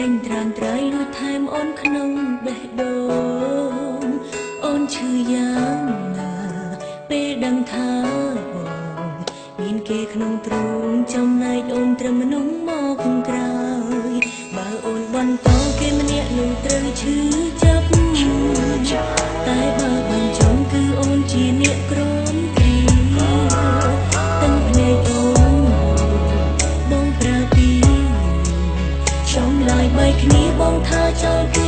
ដេញត្រាំត្រៃលូថែមអូនក្នុងបេះដូងអូនឈឺយ៉ាងណាពេលដឹងថាមានគេក្នុងទ្រូងចំណែកអូនត្រឹមមនុស្សមកក្រៅបើអូនបន្តគេម្នាក់នឹងត្រូវឈឺចាប់តែបើបញ្ចុំគឺអូនជាអ្នកគ្រោ 让它